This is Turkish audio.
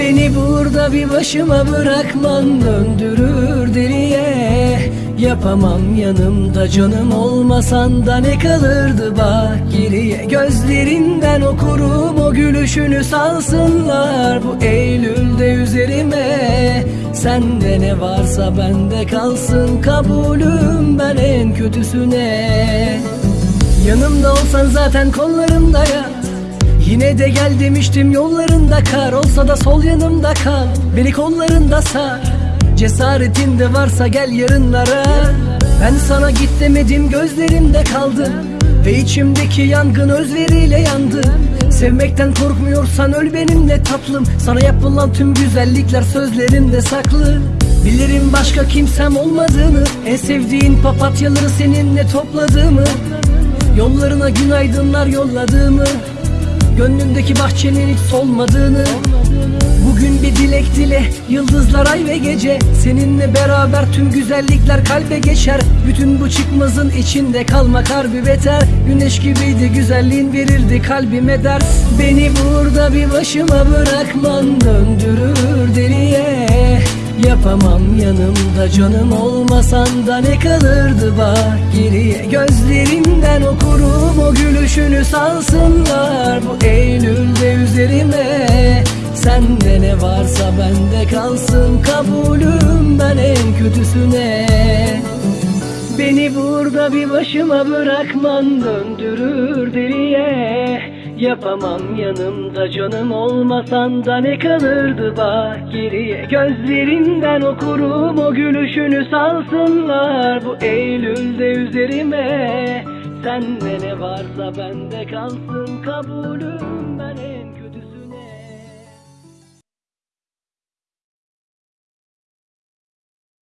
Beni burada bir başıma bırakman döndürür deliye. Yapamam yanımda canım olmasan da ne kalırdı bak geriye. Gözlerinden okurum o gülüşünü salsınlar Bu Eylül'de üzerime. Sende ne varsa bende kalsın kabulüm ben en kötüsüne. Yanımda olsan zaten kollarımda yat Yine de gel demiştim yollarında kar. Olsa da sol yanımda kal Beni kollarında sar. Cesaretin de varsa gel yarınlara. Ben sana git demedim gözlerimde kaldı Ve içimdeki yangın özveriyle yandı. Sevmekten korkmuyorsan öl benimle tatlım. Sana yapılan tüm güzellikler sözlerimde saklı. Bilirim başka kimsem olmadığını. En sevdiğin papatyaları seninle topladığımı. Yollarına günaydınlar yolladığımı Gönlümdeki bahçenin hiç solmadığını. Bugün bir dilek dile Yıldızlar ay ve gece. Seninle beraber tüm güzellikler kalbe geçer. Bütün bu çıkmazın içinde kalmak harbi beter. Güneş gibiydi güzelliğin verirdi kalbime ders Beni burada bir başıma bırakman Döndürür deliye. Yapamam yanımda canım olmasan da ne kalırdı bak geriye. O gülüşünü salsınlar Bu Eylül'de üzerime. Sende ne varsa bende kalsın kabulüm ben en kötüsüne. Beni burada bir başıma bırakman döndürür deliye. Yapamam yanımda canım olmasan da ne kalırdı? Bak geriye Gözlerinden okurum o gülüşünü salsınlar Bu Eylül'de üzerime Sende ne varsa bende kalsın kabulüm. Ben en kötüsü